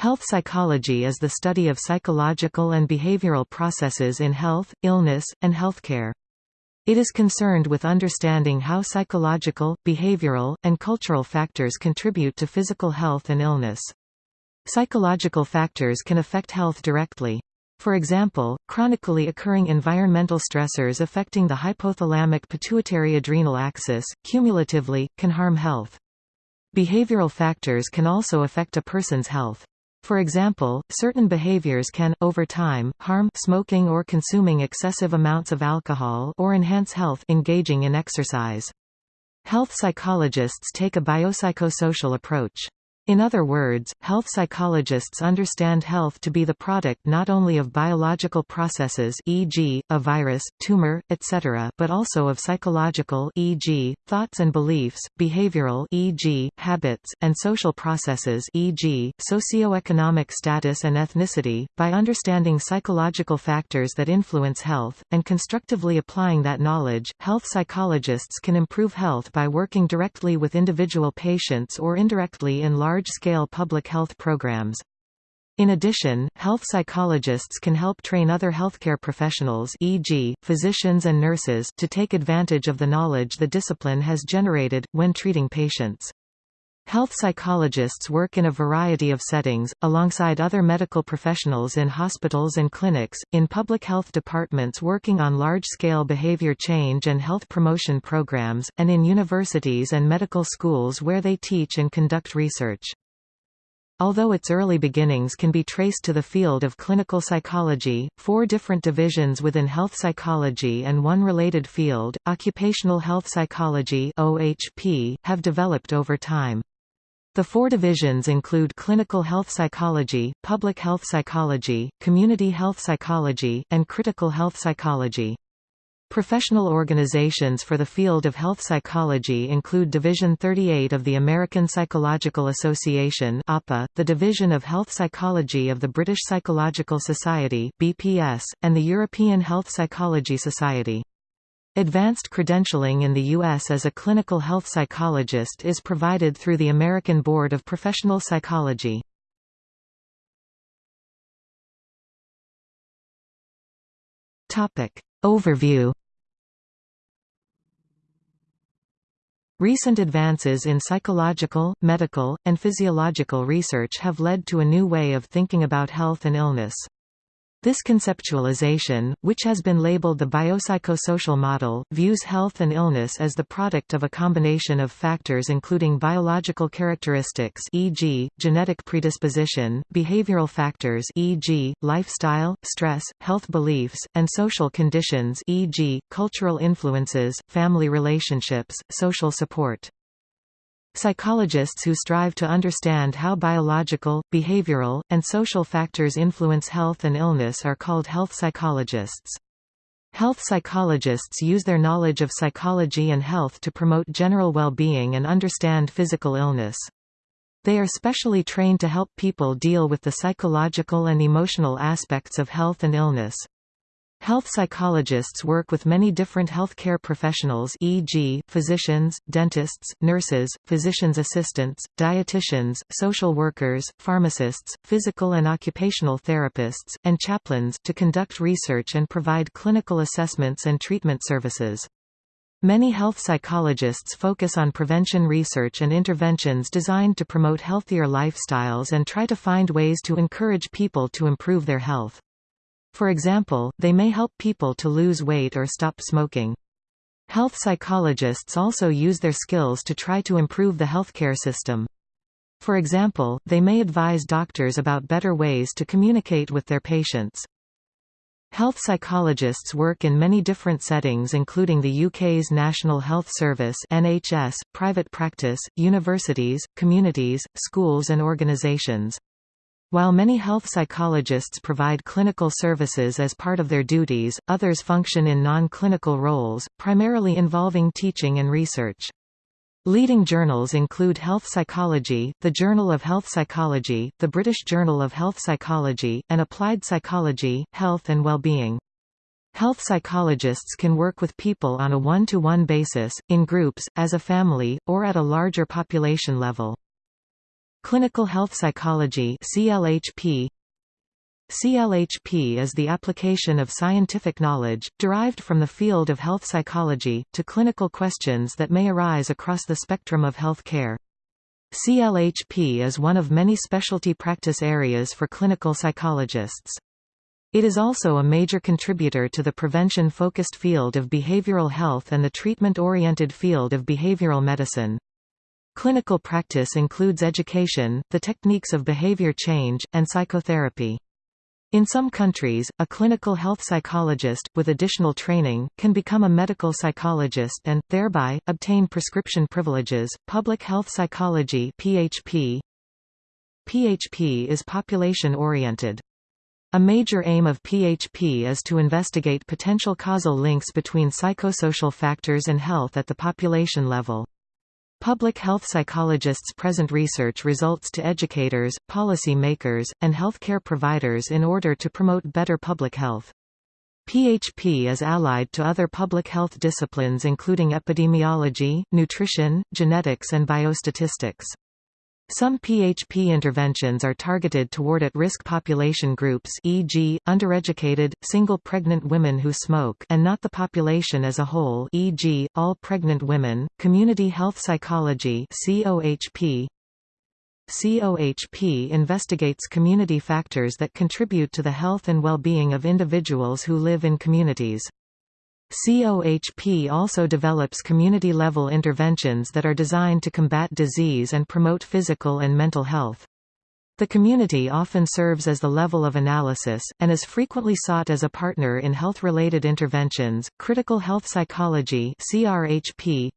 Health psychology is the study of psychological and behavioral processes in health, illness, and healthcare. It is concerned with understanding how psychological, behavioral, and cultural factors contribute to physical health and illness. Psychological factors can affect health directly. For example, chronically occurring environmental stressors affecting the hypothalamic pituitary adrenal axis, cumulatively, can harm health. Behavioral factors can also affect a person's health. For example, certain behaviors can, over time, harm smoking or consuming excessive amounts of alcohol or enhance health engaging in exercise. Health psychologists take a biopsychosocial approach. In other words, health psychologists understand health to be the product not only of biological processes e.g., a virus, tumor, etc. but also of psychological e.g., thoughts and beliefs, behavioral e.g., habits, and social processes e.g., socioeconomic status and ethnicity. By understanding psychological factors that influence health, and constructively applying that knowledge, health psychologists can improve health by working directly with individual patients or indirectly in large large-scale public health programs. In addition, health psychologists can help train other healthcare professionals e.g., physicians and nurses to take advantage of the knowledge the discipline has generated, when treating patients. Health psychologists work in a variety of settings, alongside other medical professionals in hospitals and clinics, in public health departments working on large-scale behavior change and health promotion programs, and in universities and medical schools where they teach and conduct research. Although its early beginnings can be traced to the field of clinical psychology, four different divisions within health psychology and one related field, occupational health psychology (OHP), have developed over time. The four divisions include clinical health psychology, public health psychology, community health psychology, and critical health psychology. Professional organizations for the field of health psychology include Division 38 of the American Psychological Association (APA), the Division of Health Psychology of the British Psychological Society (BPS), and the European Health Psychology Society. Advanced credentialing in the U.S. as a clinical health psychologist is provided through the American Board of Professional Psychology. Overview Recent advances in psychological, medical, and physiological research have led to a new way of thinking about health and illness. This conceptualization, which has been labeled the biopsychosocial model, views health and illness as the product of a combination of factors including biological characteristics e.g., genetic predisposition, behavioral factors e.g., lifestyle, stress, health beliefs, and social conditions e.g., cultural influences, family relationships, social support. Psychologists who strive to understand how biological, behavioral, and social factors influence health and illness are called health psychologists. Health psychologists use their knowledge of psychology and health to promote general well-being and understand physical illness. They are specially trained to help people deal with the psychological and emotional aspects of health and illness. Health psychologists work with many different healthcare professionals e.g., physicians, dentists, nurses, physician's assistants, dietitians, social workers, pharmacists, physical and occupational therapists, and chaplains to conduct research and provide clinical assessments and treatment services. Many health psychologists focus on prevention research and interventions designed to promote healthier lifestyles and try to find ways to encourage people to improve their health. For example, they may help people to lose weight or stop smoking. Health psychologists also use their skills to try to improve the healthcare system. For example, they may advise doctors about better ways to communicate with their patients. Health psychologists work in many different settings including the UK's National Health Service NHS, private practice, universities, communities, schools and organisations. While many health psychologists provide clinical services as part of their duties, others function in non-clinical roles, primarily involving teaching and research. Leading journals include Health Psychology, the Journal of Health Psychology, the British Journal of Health Psychology, and Applied Psychology, Health and Wellbeing. Health psychologists can work with people on a one-to-one -one basis, in groups, as a family, or at a larger population level. Clinical health psychology CLHP CLHP is the application of scientific knowledge, derived from the field of health psychology, to clinical questions that may arise across the spectrum of health care. CLHP is one of many specialty practice areas for clinical psychologists. It is also a major contributor to the prevention-focused field of behavioral health and the treatment-oriented field of behavioral medicine. Clinical practice includes education, the techniques of behavior change, and psychotherapy. In some countries, a clinical health psychologist, with additional training, can become a medical psychologist and, thereby, obtain prescription privileges. Public health psychology PHP PHP is population-oriented. A major aim of PHP is to investigate potential causal links between psychosocial factors and health at the population level. Public health psychologists present research results to educators, policy makers, and healthcare providers in order to promote better public health. PHP is allied to other public health disciplines including epidemiology, nutrition, genetics and biostatistics. Some PHP interventions are targeted toward at-risk population groups e.g., undereducated, single pregnant women who smoke and not the population as a whole e.g., all pregnant women. Community health psychology COHP COHP investigates community factors that contribute to the health and well-being of individuals who live in communities. COHP also develops community-level interventions that are designed to combat disease and promote physical and mental health. The community often serves as the level of analysis, and is frequently sought as a partner in health-related interventions. Critical health psychology (CRHP).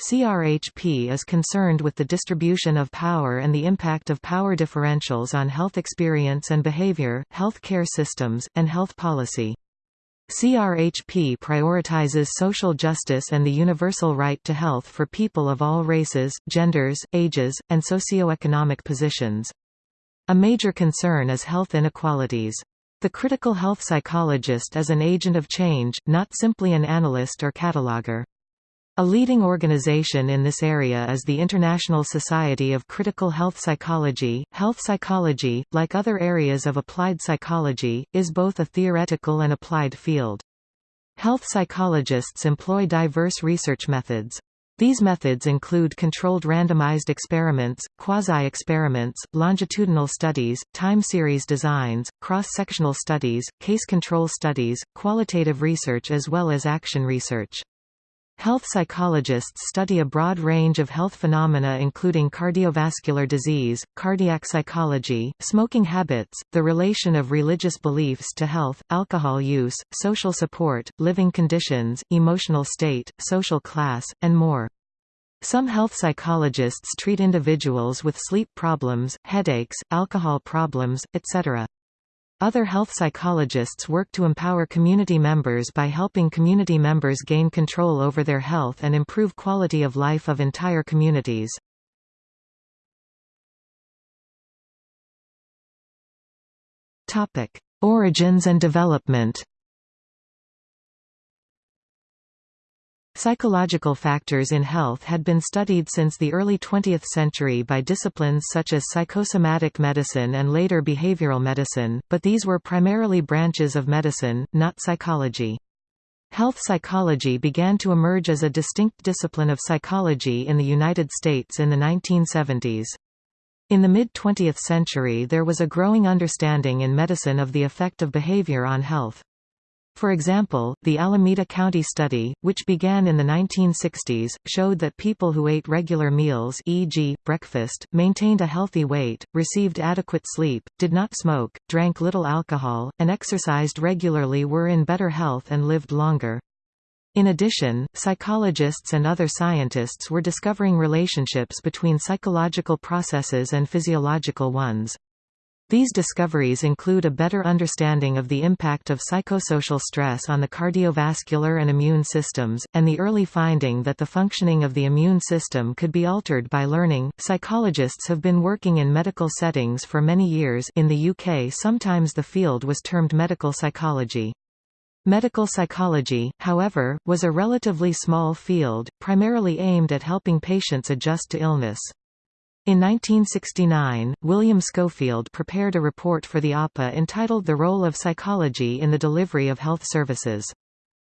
CRHP is concerned with the distribution of power and the impact of power differentials on health experience and behavior, healthcare systems, and health policy. CRHP prioritizes social justice and the universal right to health for people of all races, genders, ages, and socioeconomic positions. A major concern is health inequalities. The critical health psychologist is an agent of change, not simply an analyst or cataloger. A leading organization in this area is the International Society of Critical Health Psychology. Health psychology, like other areas of applied psychology, is both a theoretical and applied field. Health psychologists employ diverse research methods. These methods include controlled randomized experiments, quasi-experiments, longitudinal studies, time series designs, cross-sectional studies, case control studies, qualitative research as well as action research. Health psychologists study a broad range of health phenomena including cardiovascular disease, cardiac psychology, smoking habits, the relation of religious beliefs to health, alcohol use, social support, living conditions, emotional state, social class, and more. Some health psychologists treat individuals with sleep problems, headaches, alcohol problems, etc. Other health psychologists work to empower community members by helping community members gain control over their health and improve quality of life of entire communities. Origins and development Psychological factors in health had been studied since the early 20th century by disciplines such as psychosomatic medicine and later behavioral medicine, but these were primarily branches of medicine, not psychology. Health psychology began to emerge as a distinct discipline of psychology in the United States in the 1970s. In the mid-20th century there was a growing understanding in medicine of the effect of behavior on health. For example, the Alameda County study, which began in the 1960s, showed that people who ate regular meals e.g., breakfast, maintained a healthy weight, received adequate sleep, did not smoke, drank little alcohol, and exercised regularly were in better health and lived longer. In addition, psychologists and other scientists were discovering relationships between psychological processes and physiological ones. These discoveries include a better understanding of the impact of psychosocial stress on the cardiovascular and immune systems, and the early finding that the functioning of the immune system could be altered by learning. Psychologists have been working in medical settings for many years. In the UK, sometimes the field was termed medical psychology. Medical psychology, however, was a relatively small field, primarily aimed at helping patients adjust to illness. In 1969, William Schofield prepared a report for the APA entitled The Role of Psychology in the Delivery of Health Services.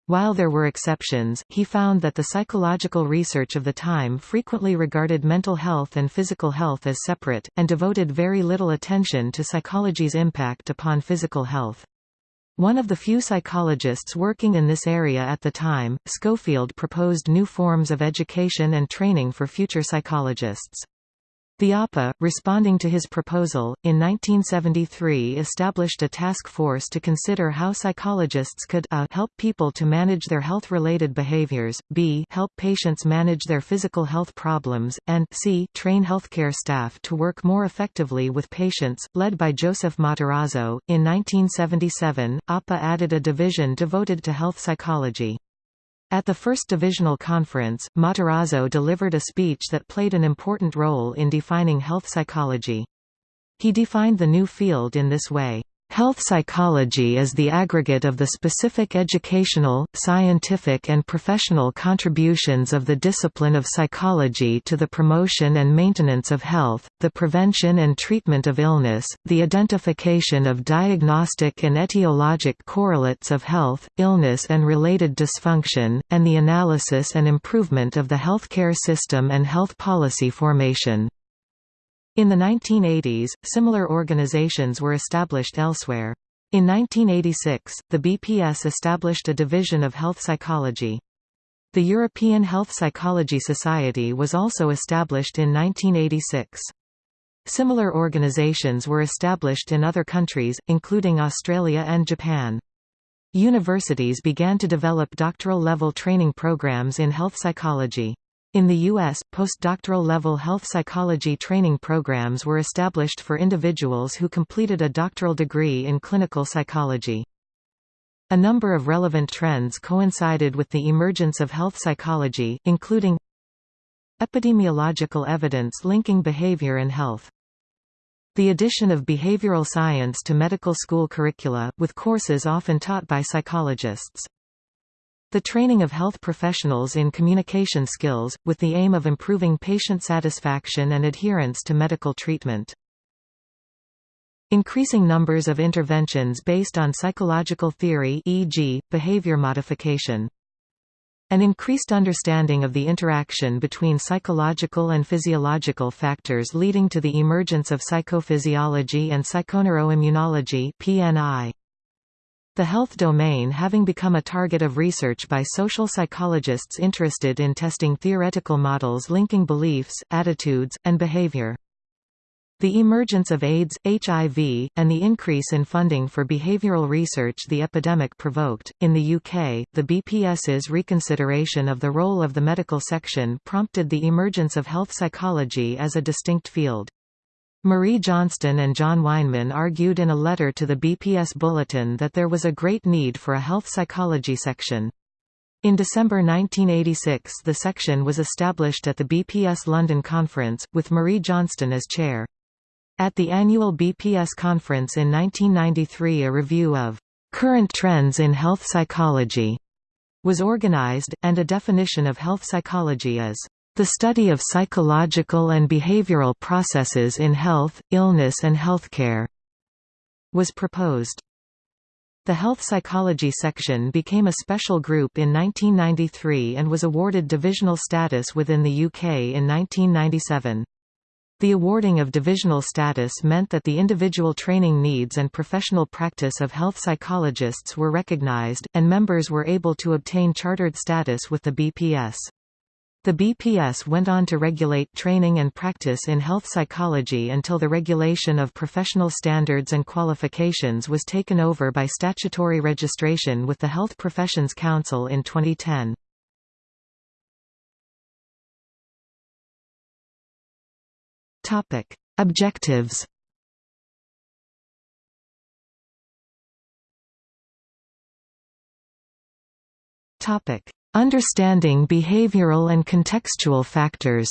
While there were exceptions, he found that the psychological research of the time frequently regarded mental health and physical health as separate, and devoted very little attention to psychology's impact upon physical health. One of the few psychologists working in this area at the time, Schofield proposed new forms of education and training for future psychologists. The APA, responding to his proposal, in 1973 established a task force to consider how psychologists could a help people to manage their health-related behaviors, b help patients manage their physical health problems, and c train healthcare staff to work more effectively with patients. Led by Joseph Matarazzo, in 1977, APA added a division devoted to health psychology. At the first divisional conference, Matarazzo delivered a speech that played an important role in defining health psychology. He defined the new field in this way. Health psychology is the aggregate of the specific educational, scientific and professional contributions of the discipline of psychology to the promotion and maintenance of health, the prevention and treatment of illness, the identification of diagnostic and etiologic correlates of health, illness and related dysfunction, and the analysis and improvement of the healthcare system and health policy formation. In the 1980s, similar organizations were established elsewhere. In 1986, the BPS established a division of health psychology. The European Health Psychology Society was also established in 1986. Similar organizations were established in other countries, including Australia and Japan. Universities began to develop doctoral-level training programs in health psychology. In the U.S., postdoctoral level health psychology training programs were established for individuals who completed a doctoral degree in clinical psychology. A number of relevant trends coincided with the emergence of health psychology, including epidemiological evidence linking behavior and health. The addition of behavioral science to medical school curricula, with courses often taught by psychologists. The training of health professionals in communication skills, with the aim of improving patient satisfaction and adherence to medical treatment. Increasing numbers of interventions based on psychological theory e.g., behavior modification. An increased understanding of the interaction between psychological and physiological factors leading to the emergence of psychophysiology and psychoneuroimmunology PNI. The health domain having become a target of research by social psychologists interested in testing theoretical models linking beliefs, attitudes, and behavior. The emergence of AIDS, HIV, and the increase in funding for behavioral research the epidemic provoked. In the UK, the BPS's reconsideration of the role of the medical section prompted the emergence of health psychology as a distinct field. Marie Johnston and John Weinman argued in a letter to the BPS Bulletin that there was a great need for a health psychology section. In December 1986 the section was established at the BPS London Conference, with Marie Johnston as chair. At the annual BPS conference in 1993 a review of "...current trends in health psychology," was organized, and a definition of health psychology is the study of psychological and behavioral processes in health, illness and healthcare was proposed. The health psychology section became a special group in 1993 and was awarded divisional status within the UK in 1997. The awarding of divisional status meant that the individual training needs and professional practice of health psychologists were recognised, and members were able to obtain chartered status with the BPS. The BPS went on to regulate training and practice in health psychology until the regulation of professional standards and qualifications was taken over by statutory registration with the Health Professions Council in 2010. Topic: Objectives. Topic: Understanding behavioral and contextual factors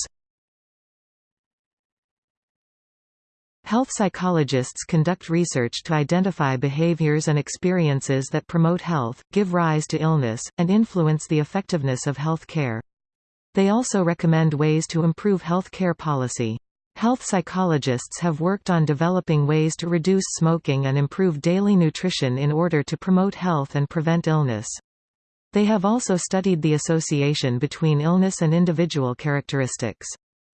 Health psychologists conduct research to identify behaviors and experiences that promote health, give rise to illness, and influence the effectiveness of health care. They also recommend ways to improve health care policy. Health psychologists have worked on developing ways to reduce smoking and improve daily nutrition in order to promote health and prevent illness. They have also studied the association between illness and individual characteristics.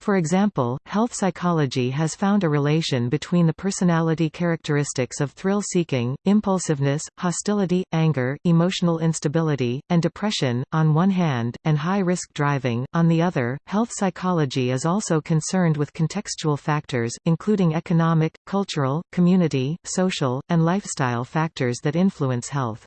For example, health psychology has found a relation between the personality characteristics of thrill-seeking, impulsiveness, hostility, anger, emotional instability, and depression, on one hand, and high-risk driving, on the other. Health psychology is also concerned with contextual factors, including economic, cultural, community, social, and lifestyle factors that influence health.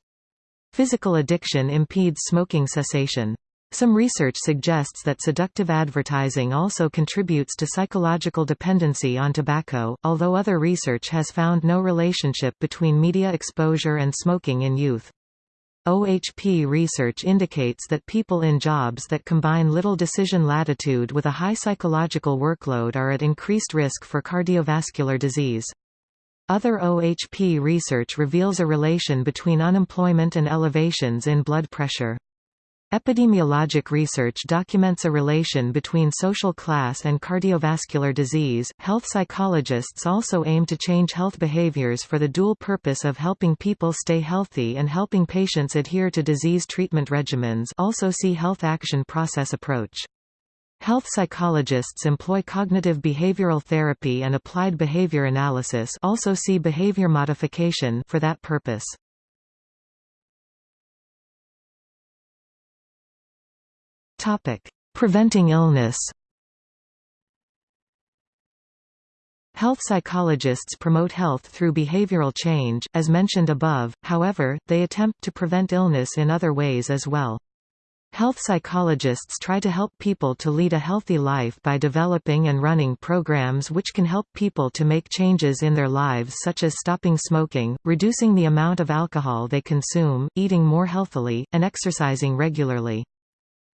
Physical addiction impedes smoking cessation. Some research suggests that seductive advertising also contributes to psychological dependency on tobacco, although other research has found no relationship between media exposure and smoking in youth. OHP research indicates that people in jobs that combine little decision latitude with a high psychological workload are at increased risk for cardiovascular disease. Other OHP research reveals a relation between unemployment and elevations in blood pressure. Epidemiologic research documents a relation between social class and cardiovascular disease. Health psychologists also aim to change health behaviors for the dual purpose of helping people stay healthy and helping patients adhere to disease treatment regimens. Also see health action process approach. Health psychologists employ cognitive behavioral therapy and applied behavior analysis also see behavior modification for that purpose. Topic: Preventing illness. Health psychologists promote health through behavioral change, as mentioned above, however, they attempt to prevent illness in other ways as well. Health psychologists try to help people to lead a healthy life by developing and running programs which can help people to make changes in their lives such as stopping smoking, reducing the amount of alcohol they consume, eating more healthily, and exercising regularly.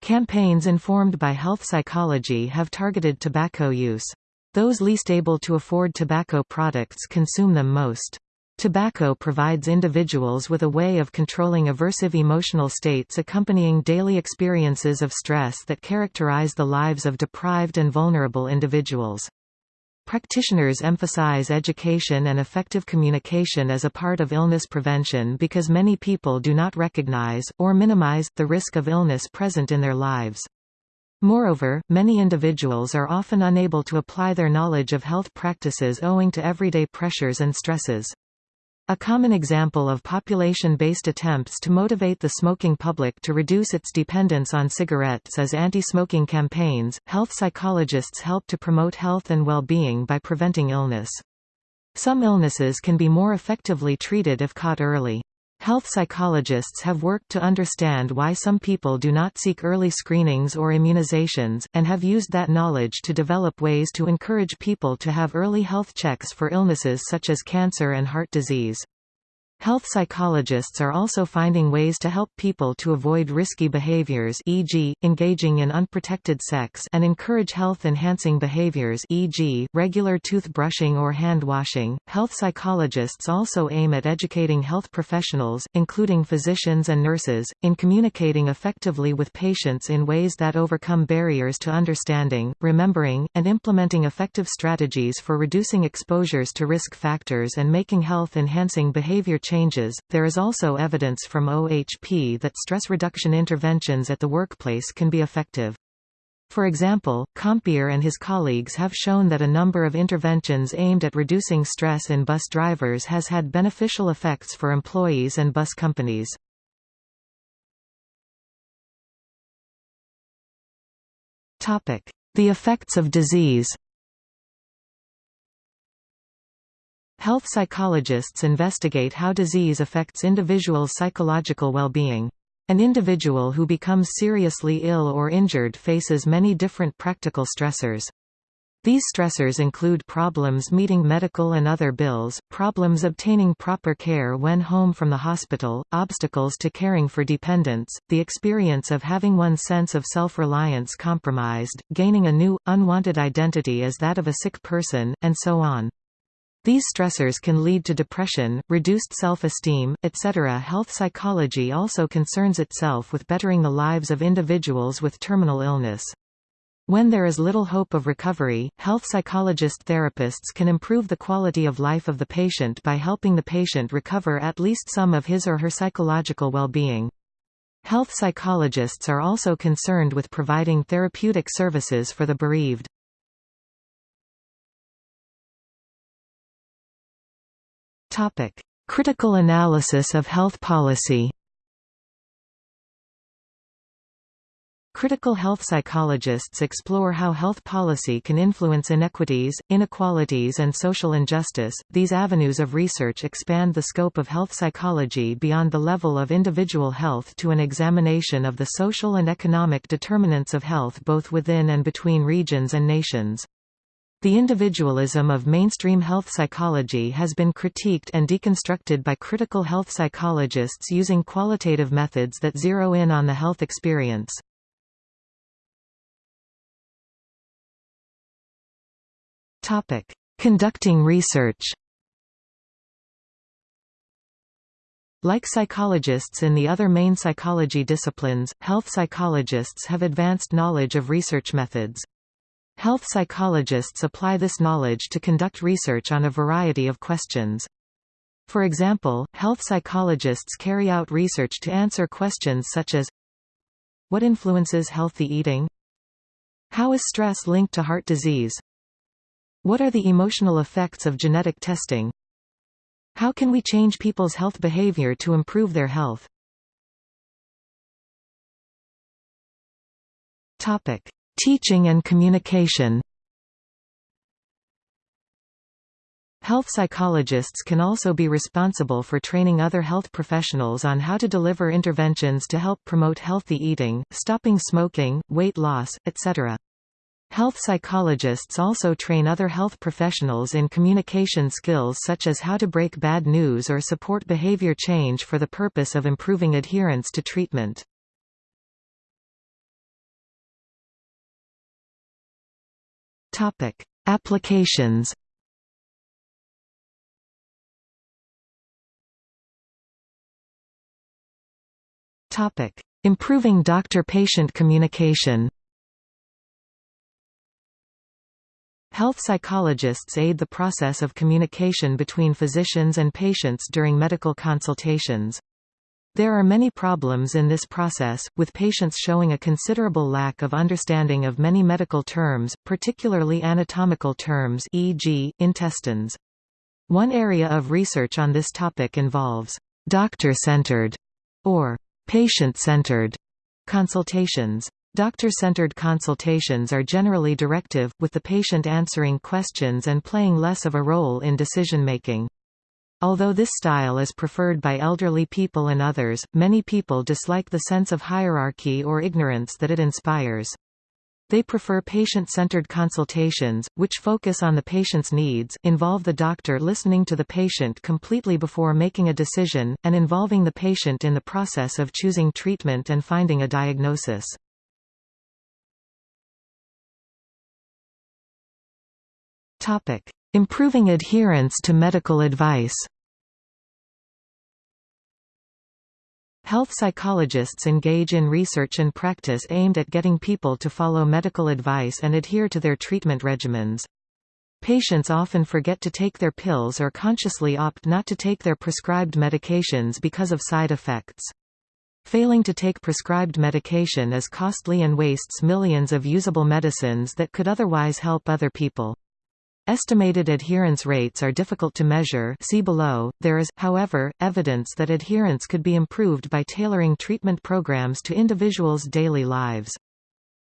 Campaigns informed by health psychology have targeted tobacco use. Those least able to afford tobacco products consume them most. Tobacco provides individuals with a way of controlling aversive emotional states accompanying daily experiences of stress that characterize the lives of deprived and vulnerable individuals. Practitioners emphasize education and effective communication as a part of illness prevention because many people do not recognize, or minimize, the risk of illness present in their lives. Moreover, many individuals are often unable to apply their knowledge of health practices owing to everyday pressures and stresses. A common example of population-based attempts to motivate the smoking public to reduce its dependence on cigarettes is anti-smoking campaigns. Health psychologists help to promote health and well-being by preventing illness. Some illnesses can be more effectively treated if caught early. Health psychologists have worked to understand why some people do not seek early screenings or immunizations, and have used that knowledge to develop ways to encourage people to have early health checks for illnesses such as cancer and heart disease. Health psychologists are also finding ways to help people to avoid risky behaviors e.g., engaging in unprotected sex and encourage health-enhancing behaviors e.g., regular toothbrushing or hand-washing. Health psychologists also aim at educating health professionals, including physicians and nurses, in communicating effectively with patients in ways that overcome barriers to understanding, remembering, and implementing effective strategies for reducing exposures to risk factors and making health-enhancing behavior changes. There is also evidence from OHP that stress reduction interventions at the workplace can be effective. For example, Kompier and his colleagues have shown that a number of interventions aimed at reducing stress in bus drivers has had beneficial effects for employees and bus companies. The effects of disease Health psychologists investigate how disease affects individuals' psychological well-being. An individual who becomes seriously ill or injured faces many different practical stressors. These stressors include problems meeting medical and other bills, problems obtaining proper care when home from the hospital, obstacles to caring for dependents, the experience of having one's sense of self-reliance compromised, gaining a new, unwanted identity as that of a sick person, and so on. These stressors can lead to depression, reduced self-esteem, etc. Health psychology also concerns itself with bettering the lives of individuals with terminal illness. When there is little hope of recovery, health psychologist therapists can improve the quality of life of the patient by helping the patient recover at least some of his or her psychological well-being. Health psychologists are also concerned with providing therapeutic services for the bereaved. Critical analysis of health policy Critical health psychologists explore how health policy can influence inequities, inequalities, and social injustice. These avenues of research expand the scope of health psychology beyond the level of individual health to an examination of the social and economic determinants of health both within and between regions and nations. The individualism of mainstream health psychology has been critiqued and deconstructed by critical health psychologists using qualitative methods that zero in on the health experience. Topic: Conducting research. Like psychologists in the other main psychology disciplines, health psychologists have advanced knowledge of research methods. Health psychologists apply this knowledge to conduct research on a variety of questions. For example, health psychologists carry out research to answer questions such as What influences healthy eating? How is stress linked to heart disease? What are the emotional effects of genetic testing? How can we change people's health behavior to improve their health? Topic: Teaching and communication. Health psychologists can also be responsible for training other health professionals on how to deliver interventions to help promote healthy eating, stopping smoking, weight loss, etc. Health psychologists also train other health professionals in communication skills such as how to break bad news or support behavior change for the purpose of improving adherence to treatment. Topic: Applications. Topic: Improving doctor-patient communication. Health psychologists aid the process of communication between physicians and patients during medical consultations. There are many problems in this process, with patients showing a considerable lack of understanding of many medical terms, particularly anatomical terms e.g., intestines. One area of research on this topic involves doctor-centered or patient-centered consultations. Doctor-centered consultations are generally directive, with the patient answering questions and playing less of a role in decision-making. Although this style is preferred by elderly people and others, many people dislike the sense of hierarchy or ignorance that it inspires. They prefer patient-centered consultations, which focus on the patient's needs, involve the doctor listening to the patient completely before making a decision, and involving the patient in the process of choosing treatment and finding a diagnosis. Topic: Improving adherence to medical advice. Health psychologists engage in research and practice aimed at getting people to follow medical advice and adhere to their treatment regimens. Patients often forget to take their pills or consciously opt not to take their prescribed medications because of side effects. Failing to take prescribed medication is costly and wastes millions of usable medicines that could otherwise help other people. Estimated adherence rates are difficult to measure see below. There is, however, evidence that adherence could be improved by tailoring treatment programs to individuals' daily lives.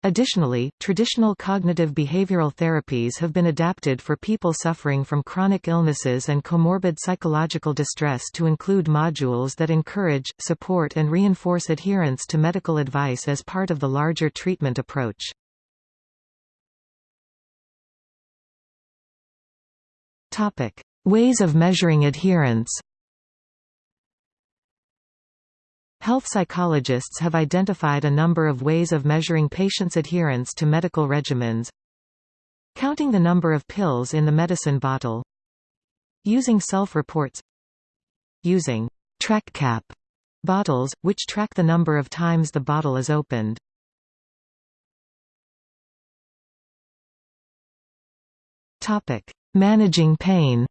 Additionally, traditional cognitive behavioral therapies have been adapted for people suffering from chronic illnesses and comorbid psychological distress to include modules that encourage, support and reinforce adherence to medical advice as part of the larger treatment approach. Topic: Ways of measuring adherence. Health psychologists have identified a number of ways of measuring patients' adherence to medical regimens. Counting the number of pills in the medicine bottle. Using self-reports. Using track cap bottles, which track the number of times the bottle is opened. Managing pain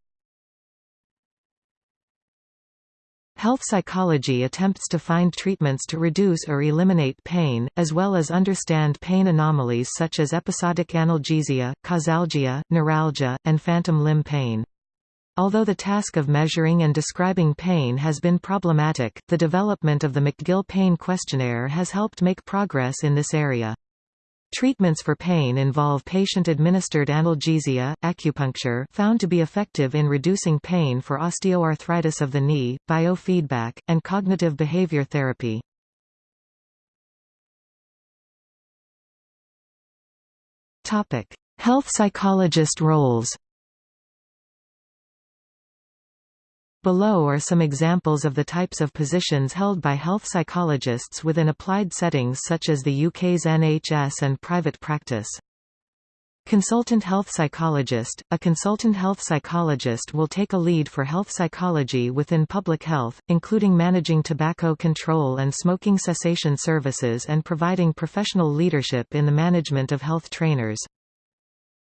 Health psychology attempts to find treatments to reduce or eliminate pain, as well as understand pain anomalies such as episodic analgesia, causalgia, neuralgia, and phantom limb pain. Although the task of measuring and describing pain has been problematic, the development of the McGill Pain Questionnaire has helped make progress in this area. Treatments for pain involve patient-administered analgesia, acupuncture found to be effective in reducing pain for osteoarthritis of the knee, biofeedback, and cognitive behavior therapy. Health psychologist roles Below are some examples of the types of positions held by health psychologists within applied settings such as the UK's NHS and private practice. Consultant health psychologist – A consultant health psychologist will take a lead for health psychology within public health, including managing tobacco control and smoking cessation services and providing professional leadership in the management of health trainers.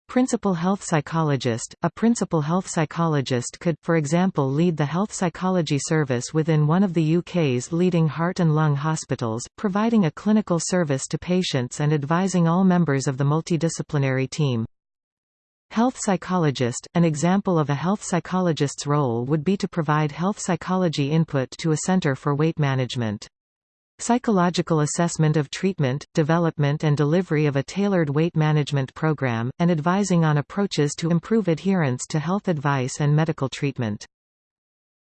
Principal health psychologist – A principal health psychologist could, for example lead the health psychology service within one of the UK's leading heart and lung hospitals, providing a clinical service to patients and advising all members of the multidisciplinary team. Health psychologist – An example of a health psychologist's role would be to provide health psychology input to a centre for weight management. Psychological assessment of treatment, development and delivery of a tailored weight management program, and advising on approaches to improve adherence to health advice and medical treatment.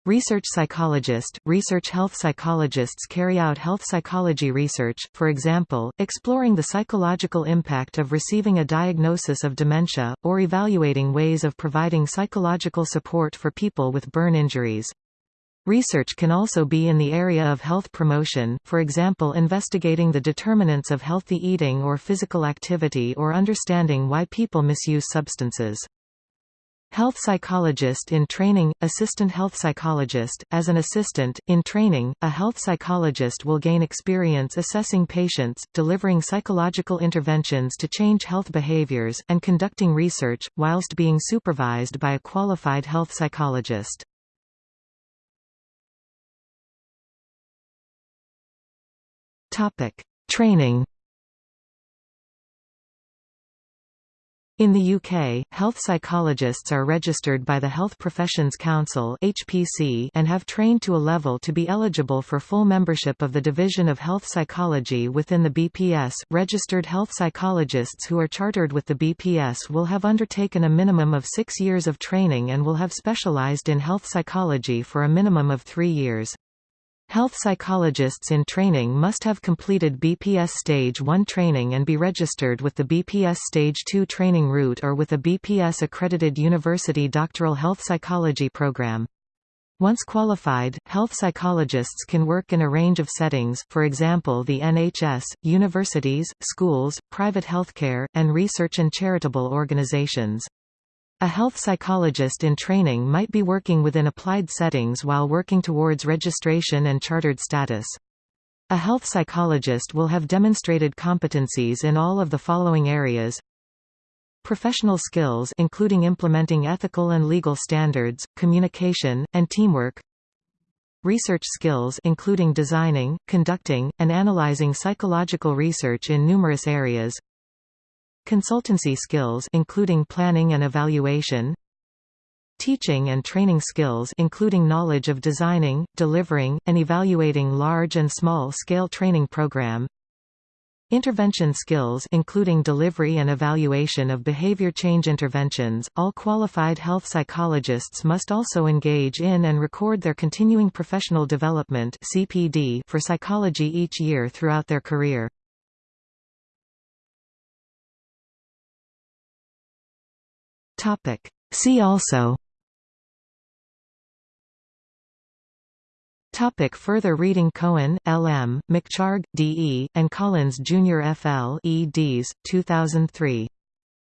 Research psychologist – Research health psychologists carry out health psychology research, for example, exploring the psychological impact of receiving a diagnosis of dementia, or evaluating ways of providing psychological support for people with burn injuries. Research can also be in the area of health promotion, for example investigating the determinants of healthy eating or physical activity or understanding why people misuse substances. Health psychologist in training – Assistant health psychologist – As an assistant, in training, a health psychologist will gain experience assessing patients, delivering psychological interventions to change health behaviors, and conducting research, whilst being supervised by a qualified health psychologist. Topic: Training. In the UK, health psychologists are registered by the Health Professions Council (HPC) and have trained to a level to be eligible for full membership of the Division of Health Psychology within the BPS. Registered health psychologists who are chartered with the BPS will have undertaken a minimum of 6 years of training and will have specialized in health psychology for a minimum of 3 years. Health psychologists in training must have completed BPS Stage 1 training and be registered with the BPS Stage 2 training route or with a BPS-accredited university doctoral health psychology program. Once qualified, health psychologists can work in a range of settings, for example the NHS, universities, schools, private healthcare, and research and charitable organizations. A health psychologist in training might be working within applied settings while working towards registration and chartered status. A health psychologist will have demonstrated competencies in all of the following areas. Professional skills including implementing ethical and legal standards, communication, and teamwork. Research skills including designing, conducting, and analyzing psychological research in numerous areas Consultancy skills including planning and evaluation Teaching and training skills including knowledge of designing, delivering, and evaluating large and small-scale training program Intervention skills including delivery and evaluation of behavior change interventions. All qualified health psychologists must also engage in and record their continuing professional development for psychology each year throughout their career. Topic. See also Topic further reading Cohen, L. M., McChargue, D. E., and Collins Jr. F. L. eds. 2003.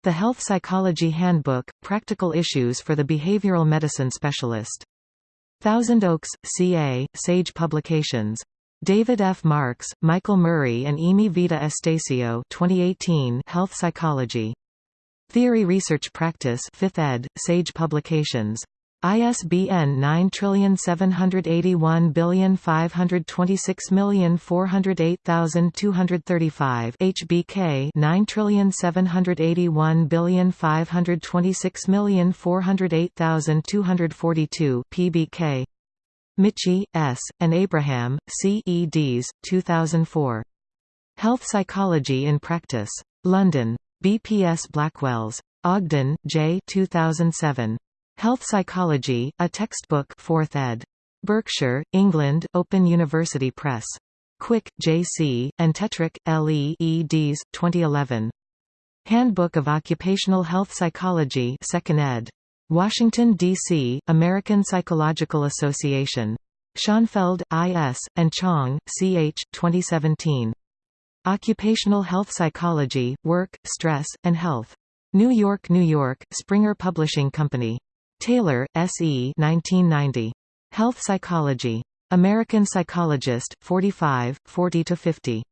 The Health Psychology Handbook, Practical Issues for the Behavioral Medicine Specialist. Thousand Oaks, C.A., Sage Publications. David F. Marks, Michael Murray and Emee Vida Estacio 2018 Health Psychology. Theory Research Practice 5th ed., Sage Publications. ISBN 9781526408235 HBK 9781526408242 PBK Michie, S., and Abraham, C. eds. 2004. Health Psychology in Practice. London. BPS Blackwells. Ogden, J. 2007. Health Psychology, a textbook 4th ed. Berkshire, England, Open University Press. Quick, J.C., and Tetrick, L.E. eds. 2011. Handbook of Occupational Health Psychology 2nd ed. Washington, D.C., American Psychological Association. Schonfeld, I.S., and Chong, C.H., 2017. Occupational Health Psychology, Work, Stress, and Health. New York, New York, Springer Publishing Company. Taylor, S.E. 1990. Health Psychology. American Psychologist, 45, 40–50.